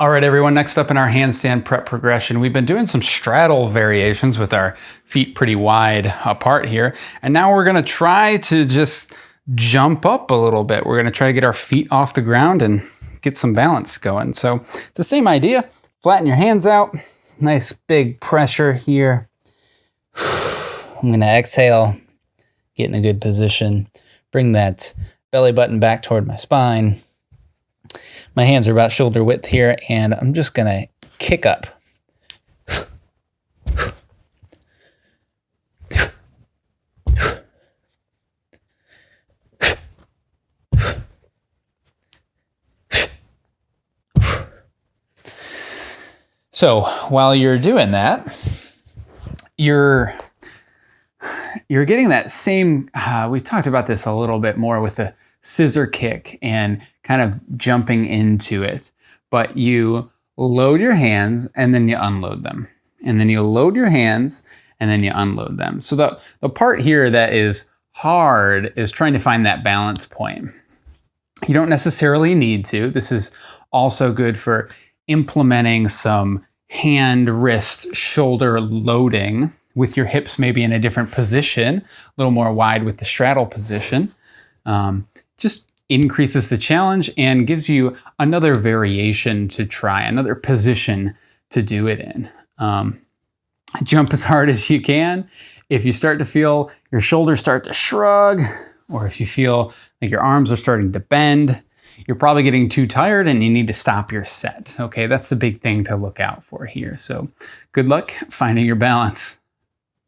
All right, everyone, next up in our handstand prep progression, we've been doing some straddle variations with our feet pretty wide apart here. And now we're gonna try to just jump up a little bit. We're gonna try to get our feet off the ground and get some balance going. So it's the same idea. Flatten your hands out. Nice big pressure here. I'm gonna exhale, get in a good position. Bring that belly button back toward my spine. My hands are about shoulder width here, and I'm just gonna kick up. So while you're doing that, you're you're getting that same. Uh, we've talked about this a little bit more with the scissor kick and kind of jumping into it. But you load your hands and then you unload them. And then you load your hands and then you unload them. So the, the part here that is hard is trying to find that balance point. You don't necessarily need to. This is also good for implementing some hand, wrist, shoulder loading with your hips maybe in a different position, a little more wide with the straddle position. Um, just increases the challenge and gives you another variation to try, another position to do it in. Um, jump as hard as you can. If you start to feel your shoulders start to shrug, or if you feel like your arms are starting to bend, you're probably getting too tired and you need to stop your set. Okay, that's the big thing to look out for here. So good luck finding your balance.